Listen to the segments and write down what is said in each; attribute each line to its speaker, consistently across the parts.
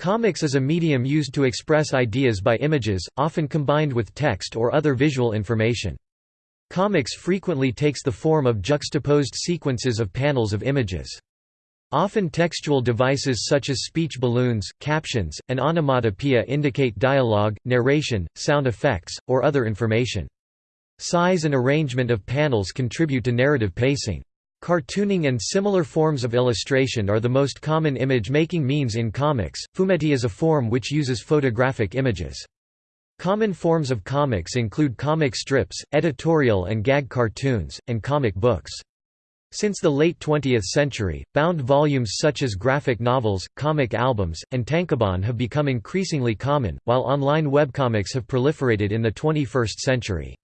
Speaker 1: Comics is a medium used to express ideas by images, often combined with text or other visual information. Comics frequently takes the form of juxtaposed sequences of panels of images. Often textual devices such as speech balloons, captions, and onomatopoeia indicate dialogue, narration, sound effects, or other information. Size and arrangement of panels contribute to narrative pacing. Cartooning and similar forms of illustration are the most common image-making means in comics. Fumetti is a form which uses photographic images. Common forms of comics include comic strips, editorial and gag cartoons, and comic books. Since the late 20th century, bound volumes such as graphic novels, comic albums, and tankobon have become increasingly common, while online webcomics have proliferated in the 21st century.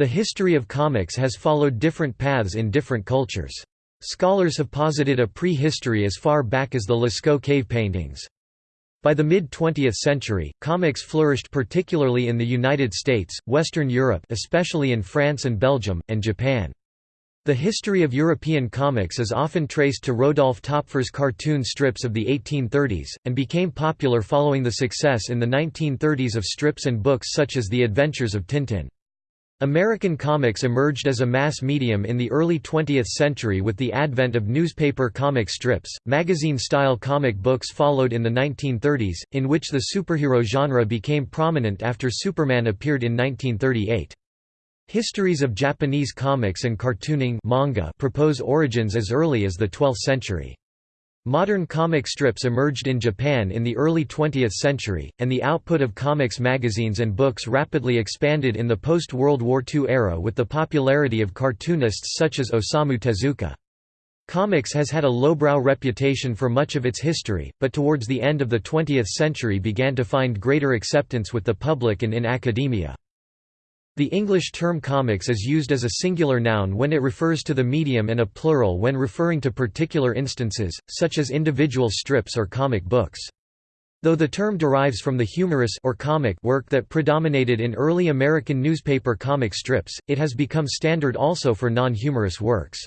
Speaker 1: The history of comics has followed different paths in different cultures. Scholars have posited a prehistory as far back as the Lascaux cave paintings. By the mid-20th century, comics flourished particularly in the United States, Western Europe especially in France and Belgium, and Japan. The history of European comics is often traced to Rodolphe Töpfer's cartoon strips of the 1830s, and became popular following the success in the 1930s of strips and books such as The Adventures of Tintin. American comics emerged as a mass medium in the early 20th century with the advent of newspaper comic strips. Magazine style comic books followed in the 1930s, in which the superhero genre became prominent after Superman appeared in 1938. Histories of Japanese comics and cartooning manga propose origins as early as the 12th century. Modern comic strips emerged in Japan in the early 20th century, and the output of comics magazines and books rapidly expanded in the post-World War II era with the popularity of cartoonists such as Osamu Tezuka. Comics has had a lowbrow reputation for much of its history, but towards the end of the 20th century began to find greater acceptance with the public and in academia. The English term comics is used as a singular noun when it refers to the medium and a plural when referring to particular instances, such as individual strips or comic books. Though the term derives from the humorous or comic work that predominated in early American newspaper comic strips, it has become standard also for non-humorous works.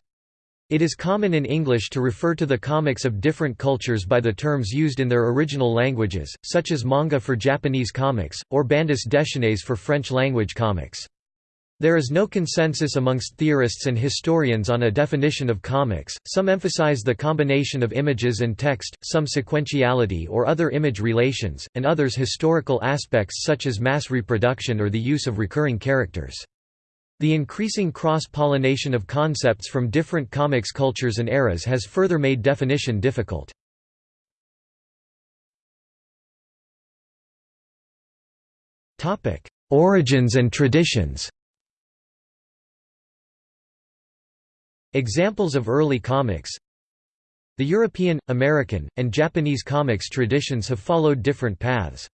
Speaker 1: It is common in English to refer to the comics of different cultures by the terms used in their original languages, such as manga for Japanese comics, or bandes dessinées for French-language comics. There is no consensus amongst theorists and historians on a definition of comics, some emphasize the combination of images and text, some sequentiality or other image relations, and others historical aspects such as mass reproduction or the use of recurring characters. The increasing cross-pollination of concepts from different comics cultures and eras has further made definition difficult. Origins and traditions Examples of early comics The European, American, and Japanese comics traditions have followed different paths.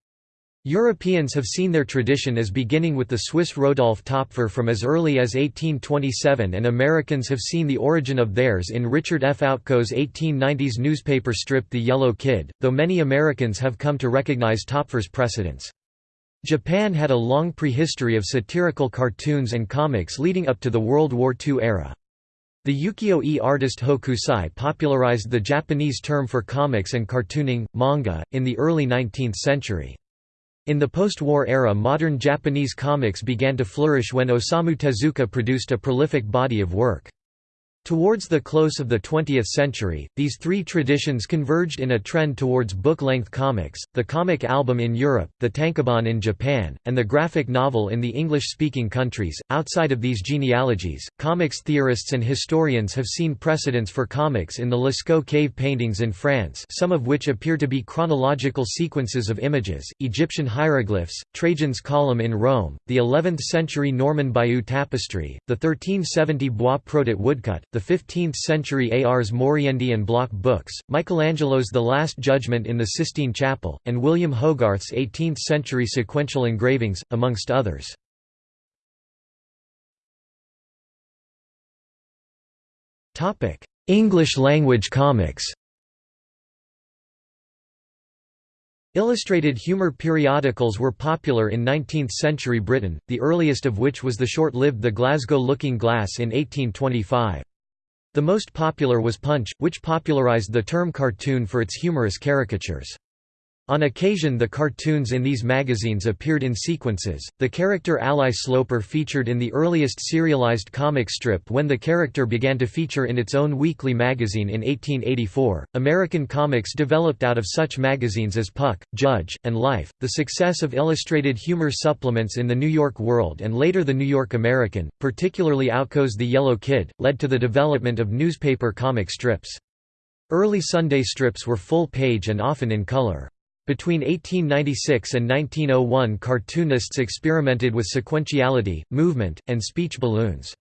Speaker 1: Europeans have seen their tradition as beginning with the Swiss Rodolphe Töpfer from as early as 1827 and Americans have seen the origin of theirs in Richard F. Outcault's 1890s newspaper strip The Yellow Kid, though many Americans have come to recognize Töpfer's precedence. Japan had a long prehistory of satirical cartoons and comics leading up to the World War II era. The ukiyo-e artist Hokusai popularized the Japanese term for comics and cartooning, manga, in the early 19th century. In the post-war era modern Japanese comics began to flourish when Osamu Tezuka produced a prolific body of work. Towards the close of the 20th century, these three traditions converged in a trend towards book-length comics, the comic album in Europe, the tankobon in Japan, and the graphic novel in the English-speaking countries. Outside of these genealogies, comics theorists and historians have seen precedents for comics in the Lascaux cave paintings in France some of which appear to be chronological sequences of images, Egyptian hieroglyphs, Trajan's column in Rome, the 11th-century Norman Bayeux tapestry, the 1370 Bois Protat woodcut, the 15th-century Ars Moriendi and Block books, Michelangelo's The Last Judgment in the Sistine Chapel, and William Hogarth's 18th-century sequential engravings, amongst others. English-language comics Illustrated humor periodicals were popular in 19th-century Britain, the earliest of which was the short-lived The Glasgow Looking Glass in 1825. The most popular was Punch, which popularized the term cartoon for its humorous caricatures. On occasion the cartoons in these magazines appeared in sequences. The character Ally Sloper featured in the earliest serialized comic strip when the character began to feature in its own weekly magazine in 1884. American comics developed out of such magazines as Puck, Judge, and Life. The success of illustrated humor supplements in the New York World and later the New York American, particularly Outcault's The Yellow Kid, led to the development of newspaper comic strips. Early Sunday strips were full page and often in color. Between 1896 and 1901 cartoonists experimented with sequentiality, movement, and speech balloons.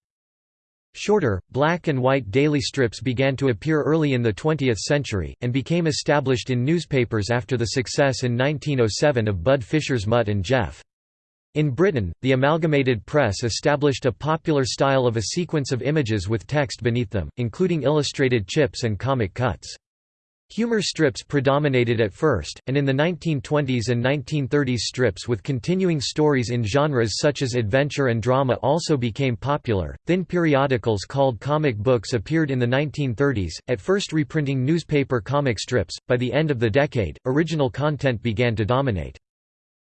Speaker 1: Shorter, black and white daily strips began to appear early in the 20th century, and became established in newspapers after the success in 1907 of Bud Fisher's Mutt and Jeff. In Britain, the Amalgamated Press established a popular style of a sequence of images with text beneath them, including illustrated chips and comic cuts. Humor strips predominated at first, and in the 1920s and 1930s strips with continuing stories in genres such as adventure and drama also became popular. Thin periodicals called comic books appeared in the 1930s, at first reprinting newspaper comic strips. By the end of the decade, original content began to dominate.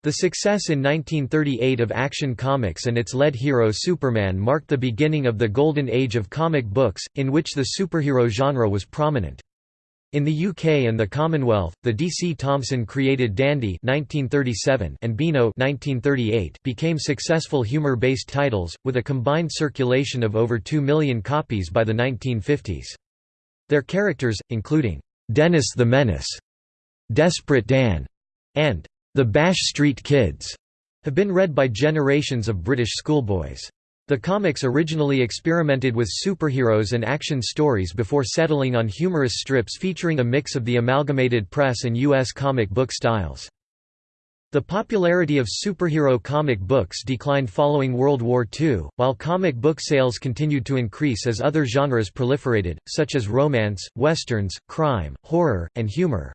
Speaker 1: The success in 1938 of Action Comics and its lead hero Superman marked the beginning of the golden age of comic books, in which the superhero genre was prominent. In the UK and the Commonwealth, the DC Thomson created Dandy 1937 and Beano 1938 became successful humor-based titles, with a combined circulation of over 2 million copies by the 1950s. Their characters, including Dennis the Menace, Desperate Dan, and the Bash Street Kids, have been read by generations of British schoolboys. The comics originally experimented with superheroes and action stories before settling on humorous strips featuring a mix of the amalgamated press and U.S. comic book styles. The popularity of superhero comic books declined following World War II, while comic book sales continued to increase as other genres proliferated, such as romance, westerns, crime, horror, and humor.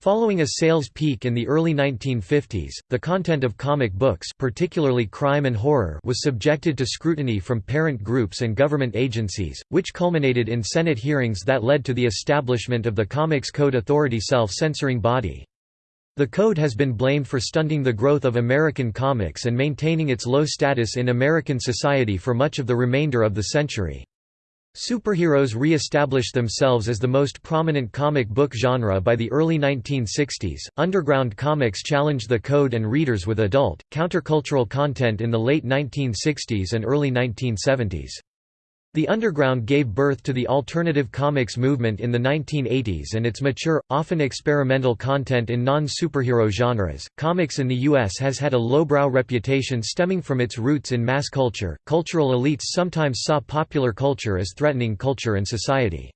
Speaker 1: Following a sales peak in the early 1950s, the content of comic books particularly crime and horror was subjected to scrutiny from parent groups and government agencies, which culminated in Senate hearings that led to the establishment of the Comics Code Authority self-censoring body. The code has been blamed for stunting the growth of American comics and maintaining its low status in American society for much of the remainder of the century. Superheroes re-established themselves as the most prominent comic book genre by the early 1960s. Underground comics challenged the code and readers with adult, countercultural content in the late 1960s and early 1970s. The underground gave birth to the alternative comics movement in the 1980s and its mature, often experimental content in non-superhero genres. Comics in the US has had a lowbrow reputation stemming from its roots in mass culture. Cultural elites sometimes saw popular culture as threatening culture and society.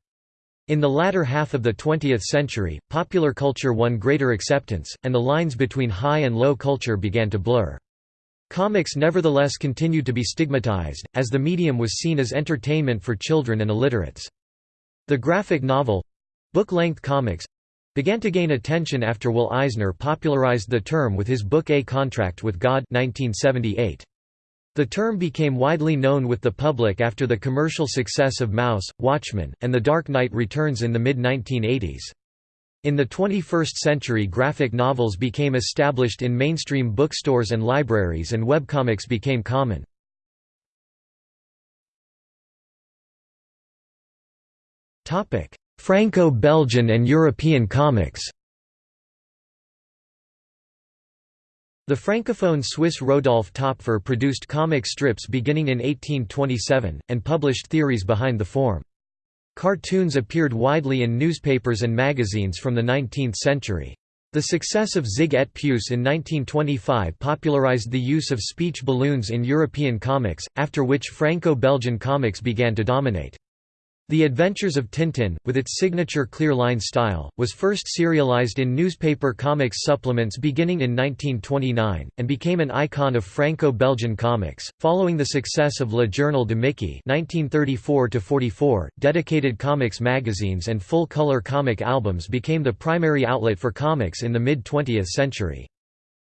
Speaker 1: In the latter half of the 20th century, popular culture won greater acceptance, and the lines between high and low culture began to blur. Comics nevertheless continued to be stigmatized, as the medium was seen as entertainment for children and illiterates. The graphic novel—book-length comics—began to gain attention after Will Eisner popularized the term with his book A Contract with God 1978. The term became widely known with the public after the commercial success of Maus, Watchmen, and The Dark Knight Returns in the mid-1980s. In the 21st century graphic novels became established in mainstream bookstores and libraries and webcomics became common. Franco-Belgian and European comics The francophone Swiss Rodolphe Topfer produced comic strips beginning in 1827, and published theories behind the form. Cartoons appeared widely in newspapers and magazines from the 19th century. The success of Zig et Puce in 1925 popularized the use of speech balloons in European comics, after which Franco-Belgian comics began to dominate. The Adventures of Tintin, with its signature clear line style, was first serialized in newspaper comics supplements beginning in 1929, and became an icon of Franco-Belgian comics. Following the success of Le Journal de Mickey (1934–44), dedicated comics magazines and full-color comic albums became the primary outlet for comics in the mid-20th century.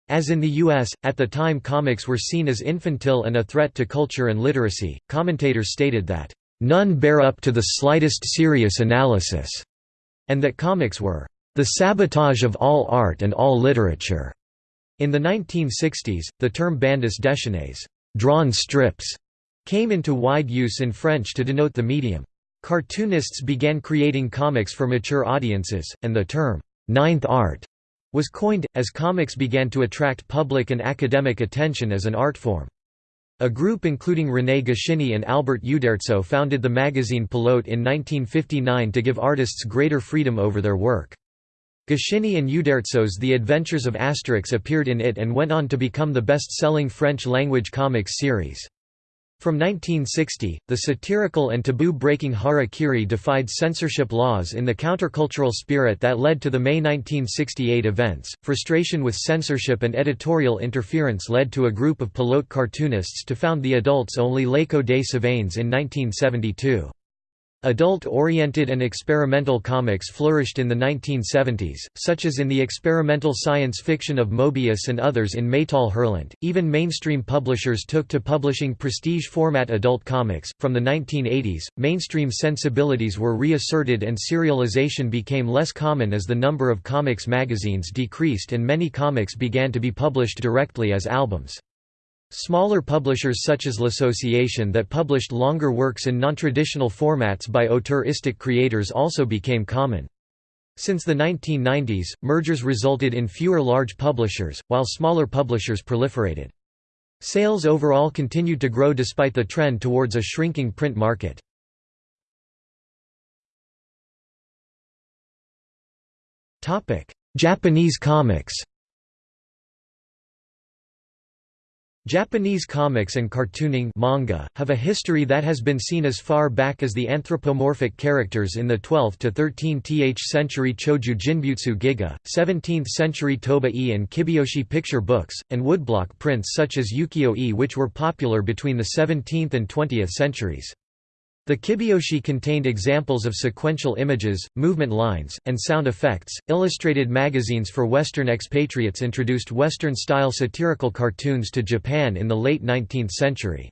Speaker 1: As in the U.S., at the time comics were seen as infantile and a threat to culture and literacy, commentators stated that None bear up to the slightest serious analysis, and that comics were the sabotage of all art and all literature. In the 1960s, the term bandes dessinées drawn strips", came into wide use in French to denote the medium. Cartoonists began creating comics for mature audiences, and the term, ninth art, was coined, as comics began to attract public and academic attention as an art form. A group including René Goscinny and Albert Uderzo founded the magazine Pilote in 1959 to give artists greater freedom over their work. Goscinny and Uderzo's The Adventures of Asterix appeared in it and went on to become the best-selling French-language comics series. From 1960, the satirical and taboo-breaking Hara Kiri defied censorship laws in the countercultural spirit that led to the May 1968 events. Frustration with censorship and editorial interference led to a group of pilote cartoonists to found the adults-only L'Echo des Savanes in 1972. Adult-oriented and experimental comics flourished in the 1970s, such as in the experimental science fiction of Moebius and others in Métal Hurlant. Even mainstream publishers took to publishing prestige format adult comics. From the 1980s, mainstream sensibilities were reasserted and serialization became less common as the number of comics magazines decreased and many comics began to be published directly as albums. Smaller publishers such as L'Association that published longer works in non-traditional formats by auteuristic creators also became common. Since the 1990s, mergers resulted in fewer large publishers, while smaller publishers proliferated. Sales overall continued to grow despite the trend towards a shrinking print market. Japanese comics Japanese comics and cartooning manga, have a history that has been seen as far back as the anthropomorphic characters in the 12th to 13th century Choju Jinbutsu Giga, 17th century Toba-e and Kibyoushi picture books, and woodblock prints such as Ukiyo-e which were popular between the 17th and 20th centuries. The Kibyoushi contained examples of sequential images, movement lines, and sound effects. Illustrated magazines for Western expatriates introduced Western style satirical cartoons to Japan in the late 19th century.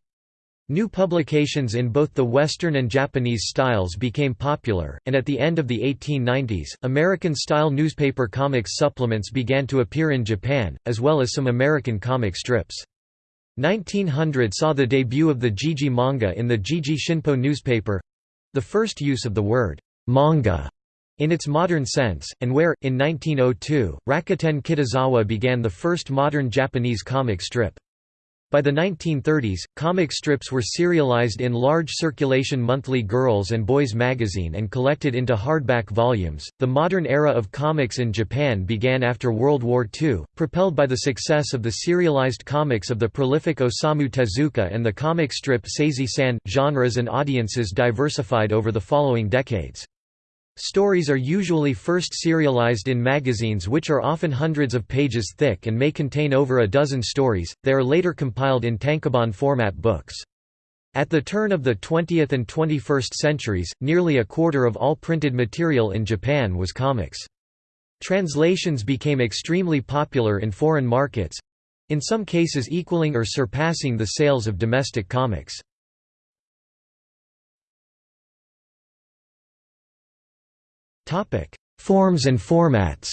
Speaker 1: New publications in both the Western and Japanese styles became popular, and at the end of the 1890s, American-style newspaper comics supplements began to appear in Japan, as well as some American comic strips. 1900 saw the debut of the Jiji manga in the Jiji Shinpo newspaper—the first use of the word «manga» in its modern sense, and where, in 1902, Rakuten Kitazawa began the first modern Japanese comic strip. By the 1930s, comic strips were serialized in large circulation monthly Girls and Boys magazine and collected into hardback volumes. The modern era of comics in Japan began after World War II, propelled by the success of the serialized comics of the prolific Osamu Tezuka and the comic strip Sazae-san. Genres and audiences diversified over the following decades. Stories are usually first serialized in magazines which are often hundreds of pages thick and may contain over a dozen stories, they are later compiled in tankobon format books. At the turn of the 20th and 21st centuries, nearly a quarter of all printed material in Japan was comics. Translations became extremely popular in foreign markets—in some cases equaling or surpassing the sales of domestic comics. Forms and formats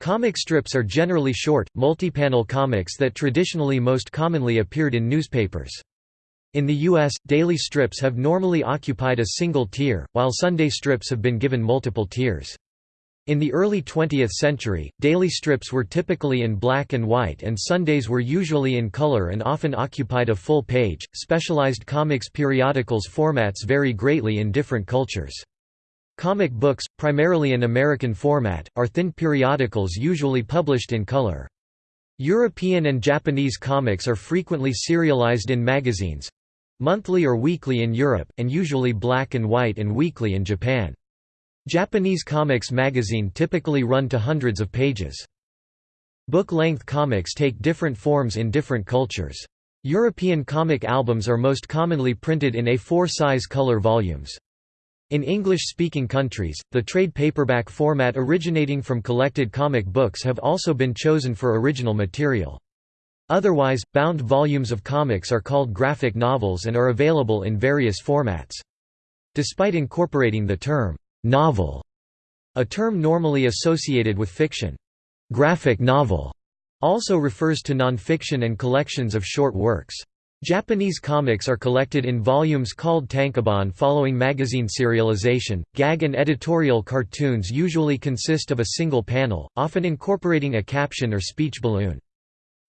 Speaker 1: Comic strips are generally short, multi-panel comics that traditionally most commonly appeared in newspapers. In the U.S., daily strips have normally occupied a single tier, while Sunday strips have been given multiple tiers. In the early 20th century, daily strips were typically in black and white and Sundays were usually in color and often occupied a full page. Specialized comics periodicals formats vary greatly in different cultures. Comic books, primarily an American format, are thin periodicals usually published in color. European and Japanese comics are frequently serialized in magazines monthly or weekly in Europe, and usually black and white and weekly in Japan. Japanese comics magazine typically run to hundreds of pages. Book-length comics take different forms in different cultures. European comic albums are most commonly printed in A4 size color volumes. In English-speaking countries, the trade paperback format originating from collected comic books have also been chosen for original material. Otherwise, bound volumes of comics are called graphic novels and are available in various formats. Despite incorporating the term novel, a term normally associated with fiction. Graphic novel also refers to nonfiction and collections of short works. Japanese comics are collected in volumes called tankobon following magazine serialization. Gag and editorial cartoons usually consist of a single panel, often incorporating a caption or speech balloon.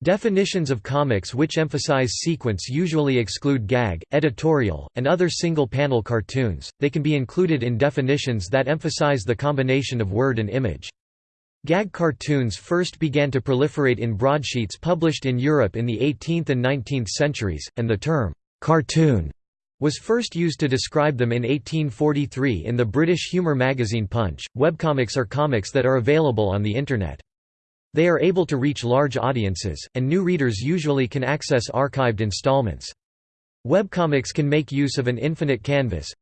Speaker 1: Definitions of comics which emphasize sequence usually exclude gag, editorial, and other single-panel cartoons, they can be included in definitions that emphasize the combination of word and image. Gag cartoons first began to proliferate in broadsheets published in Europe in the 18th and 19th centuries, and the term, "'cartoon' was first used to describe them in 1843 in the British humour magazine Punch. Webcomics are comics that are available on the Internet. They are able to reach large audiences, and new readers usually can access archived installments. Webcomics can make use of an infinite canvas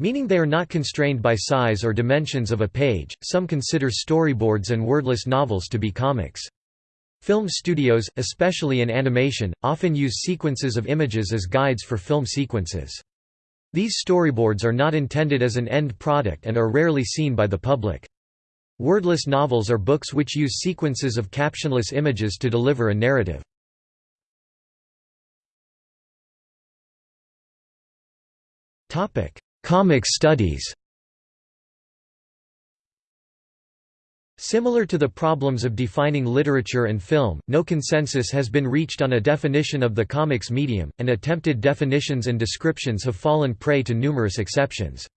Speaker 1: meaning they are not constrained by size or dimensions of a page. Some consider storyboards and wordless novels to be comics. Film studios, especially in animation, often use sequences of images as guides for film sequences. These storyboards are not intended as an end product and are rarely seen by the public. Wordless novels are books which use sequences of captionless images to deliver a narrative. Comic studies Similar to the problems of defining literature and film, no consensus has been reached on a definition of the comics medium, and attempted definitions and descriptions have fallen prey to numerous exceptions.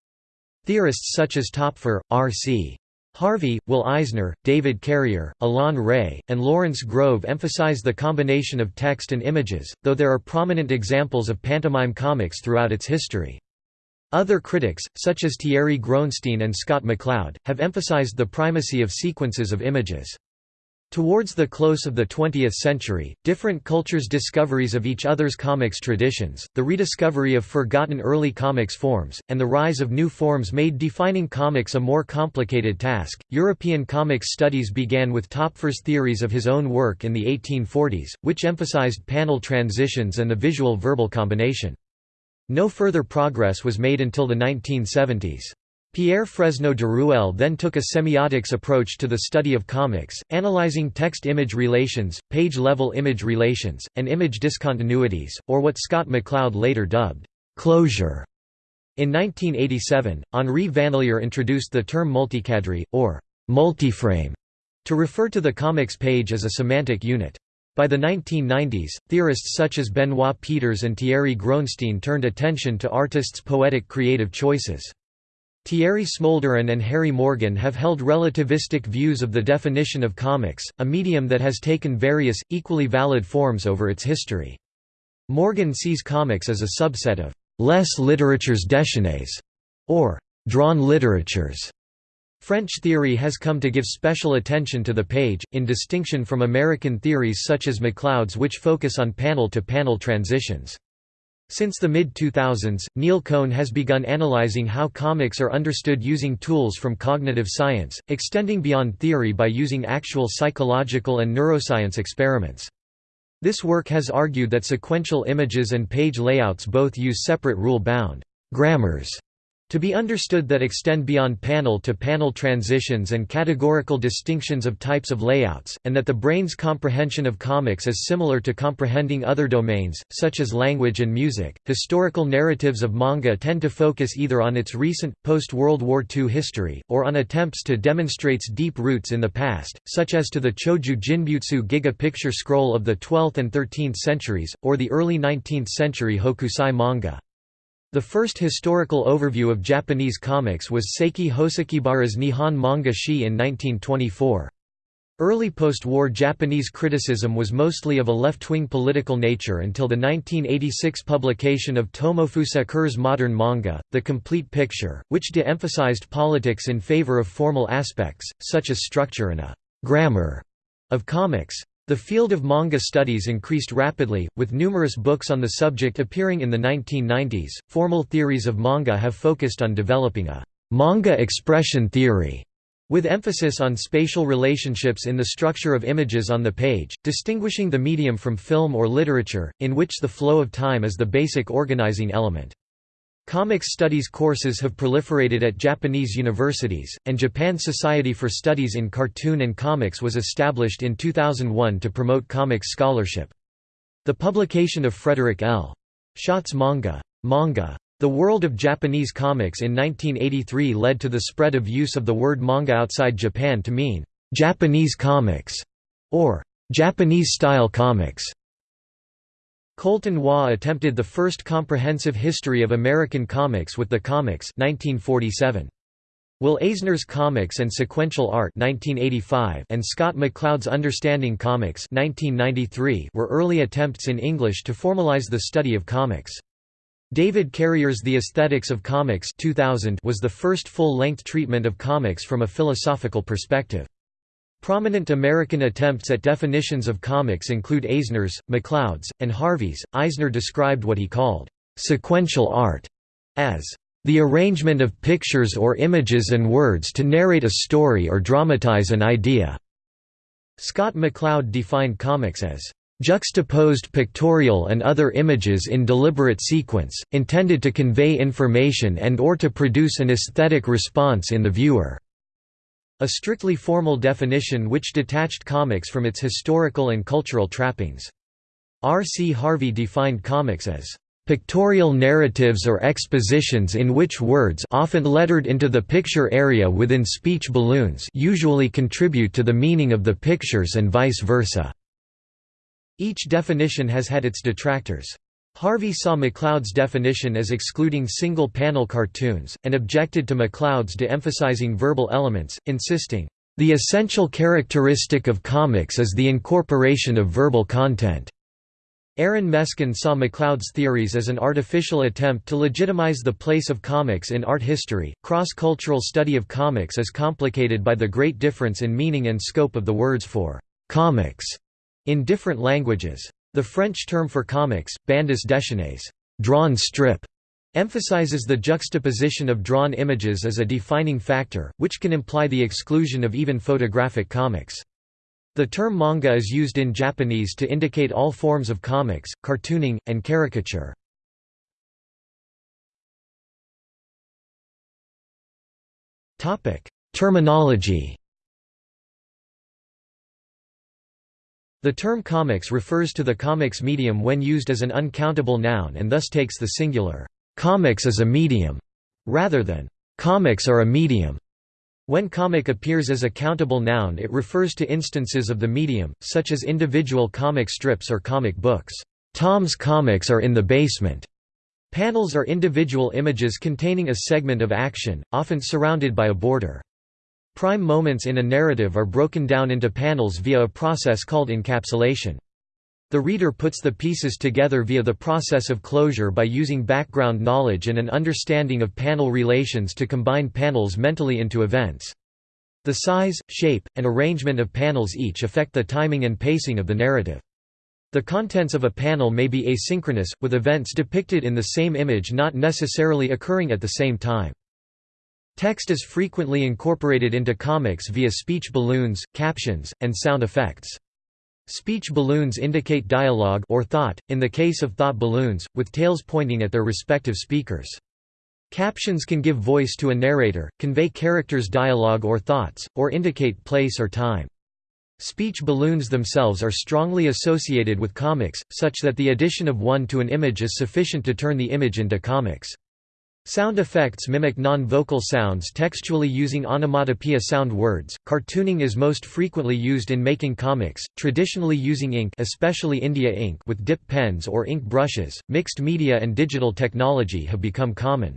Speaker 1: Theorists such as Topfer, R.C. Harvey, Will Eisner, David Carrier, Alain Rey, and Lawrence Grove emphasize the combination of text and images, though there are prominent examples of pantomime comics throughout its history. Other critics, such as Thierry Groensteen and Scott McCloud, have emphasized the primacy of sequences of images. Towards the close of the 20th century, different cultures' discoveries of each other's comics traditions, the rediscovery of forgotten early comics forms, and the rise of new forms made defining comics a more complicated task. European comics studies began with Topfer's theories of his own work in the 1840s, which emphasized panel transitions and the visual verbal combination. No further progress was made until the 1970s. Pierre Fresnault-Deruelle then took a semiotics approach to the study of comics, analyzing text-image relations, page-level image relations, and image discontinuities, or what Scott McCloud later dubbed, "'closure'". In 1987, Henri Van Lier introduced the term multicadre, or "'multiframe' to refer to the comics page as a semantic unit. By the 1990s, theorists such as Benoit Peeters and Thierry Groensteen turned attention to artists' poetic creative choices. Thierry Smolderen and Harry Morgan have held relativistic views of the definition of comics, a medium that has taken various, equally valid forms over its history. Morgan sees comics as a subset of «les literatures déchaînées» or «drawn literatures». French theory has come to give special attention to the page, in distinction from American theories such as McCloud's which focus on panel-to-panel -panel transitions. Since the mid-2000s, Neil Cohn has begun analyzing how comics are understood using tools from cognitive science, extending beyond theory by using actual psychological and neuroscience experiments. This work has argued that sequential images and page layouts both use separate rule-bound grammars to be understood that extend beyond panel-to-panel -panel transitions and categorical distinctions of types of layouts, and that the brain's comprehension of comics is similar to comprehending other domains, such as language and music. Historical narratives of manga tend to focus either on its recent, post-World War II history, or on attempts to demonstrate its deep roots in the past, such as to the Choju Jinbutsu Giga picture scroll of the 12th and 13th centuries, or the early 19th century Hokusai manga. The first historical overview of Japanese comics was Seiki Hosokibara's Nihon Manga Shi in 1924. Early post-war Japanese criticism was mostly of a left-wing political nature until the 1986 publication of Tomofusa Kure's modern manga, The Complete Picture, which de-emphasized politics in favor of formal aspects, such as structure and a «grammar» of comics. The field of manga studies increased rapidly, with numerous books on the subject appearing in the 1990s. Formal theories of manga have focused on developing a manga expression theory with emphasis on spatial relationships in the structure of images on the page, distinguishing the medium from film or literature, in which the flow of time is the basic organizing element. Comics studies courses have proliferated at Japanese universities, and Japan Society for Studies in Cartoon and Comics was established in 2001 to promote comics scholarship. The publication of Frederik L. Schodt's manga, manga, The World of Japanese Comics in 1983 led to the spread of use of the word manga outside Japan to mean, "'Japanese comics' or "'Japanese-style comics' Coulton Waugh attempted the first comprehensive history of American comics with the Comics 1947. Will Eisner's Comics and Sequential Art 1985 and Scott McCloud's Understanding Comics 1993 were early attempts in English to formalize the study of comics. David Carrier's The Aesthetics of Comics 2000 was the first full-length treatment of comics from a philosophical perspective. Prominent American attempts at definitions of comics include Eisner's, McCloud's, and Harvey's. Eisner described what he called sequential art as the arrangement of pictures or images and words to narrate a story or dramatize an idea. Scott McCloud defined comics as juxtaposed pictorial and other images in deliberate sequence, intended to convey information and or to produce an aesthetic response in the viewer. A strictly formal definition which detached comics from its historical and cultural trappings. R. C. Harvey defined comics as pictorial narratives or expositions in which words often lettered into the picture area within speech balloons usually contribute to the meaning of the pictures and vice versa." Each definition has had its detractors. Harvey saw McCloud's definition as excluding single-panel cartoons, and objected to McCloud's de-emphasizing verbal elements, insisting, "...the essential characteristic of comics is the incorporation of verbal content." Aaron Meskin saw McCloud's theories as an artificial attempt to legitimize the place of comics in art history. Cross-cultural study of comics is complicated by the great difference in meaning and scope of the words for comics in different languages. The French term for comics, bandes dessinées drawn strip", emphasizes the juxtaposition of drawn images as a defining factor, which can imply the exclusion of even photographic comics. The term manga is used in Japanese to indicate all forms of comics, cartooning, and caricature. Terminology The term comics refers to the comics medium when used as an uncountable noun and thus takes the singular, "'comics is a medium' rather than "'comics are a medium'". When comic appears as a countable noun it refers to instances of the medium, such as individual comic strips or comic books. Tom's comics are in the basement. Panels are individual images containing a segment of action, often surrounded by a border. Prime moments in a narrative are broken down into panels via a process called encapsulation. The reader puts the pieces together via the process of closure by using background knowledge and an understanding of panel relations to combine panels mentally into events. The size, shape, and arrangement of panels each affect the timing and pacing of the narrative. The contents of a panel may be asynchronous, with events depicted in the same image not necessarily occurring at the same time. Text is frequently incorporated into comics via speech balloons, captions, and sound effects. Speech balloons indicate dialogue or thought, in the case of thought balloons, with tails pointing at their respective speakers. Captions can give voice to a narrator, convey characters' dialogue or thoughts, or indicate place or time. Speech balloons themselves are strongly associated with comics, such that the addition of one to an image is sufficient to turn the image into comics. Sound effects mimic non-vocal sounds textually using onomatopoeia sound words. Cartooning is most frequently used in making comics, traditionally using ink, especially India ink, with dip pens or ink brushes. Mixed media and digital technology have become common.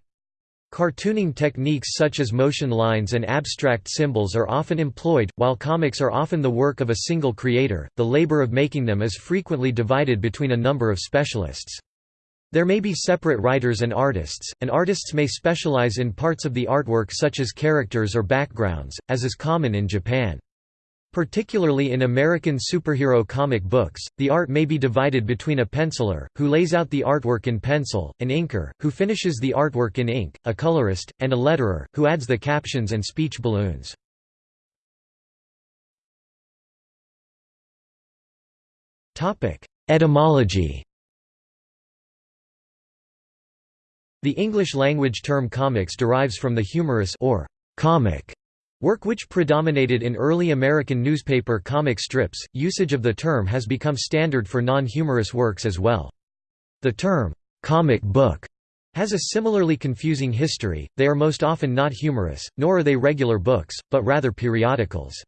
Speaker 1: Cartooning techniques such as motion lines and abstract symbols are often employed, while comics are often the work of a single creator. The labor of making them is frequently divided between a number of specialists. There may be separate writers and artists, and artists may specialize in parts of the artwork such as characters or backgrounds, as is common in Japan. Particularly in American superhero comic books, the art may be divided between a penciler, who lays out the artwork in pencil, an inker, who finishes the artwork in ink, a colorist, and a letterer, who adds the captions and speech balloons. Etymology The English-language term comics derives from the humorous or comic work which predominated in early American newspaper comic strips. Usage of the term has become standard for non-humorous works as well. The term comic book has a similarly confusing history, they are most often not humorous, nor are they regular books, but rather periodicals.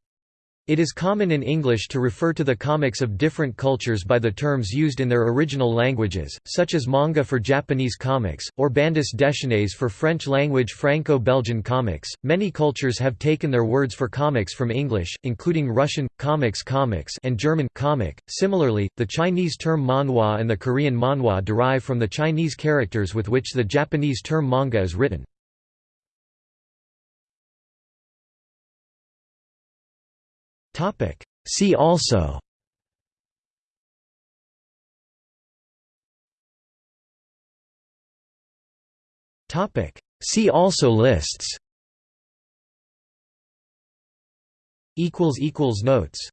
Speaker 1: It is common in English to refer to the comics of different cultures by the terms used in their original languages, such as manga for Japanese comics, or bandes dessinées for French-language Franco-Belgian comics. Many cultures have taken their words for comics from English, including Russian comics comics and German comic. Similarly, the Chinese term manhua and the Korean manhwa derive from the Chinese characters with which the Japanese term manga is written.
Speaker 2: Topic. See also
Speaker 1: Topic. See also lists
Speaker 2: equals equals notes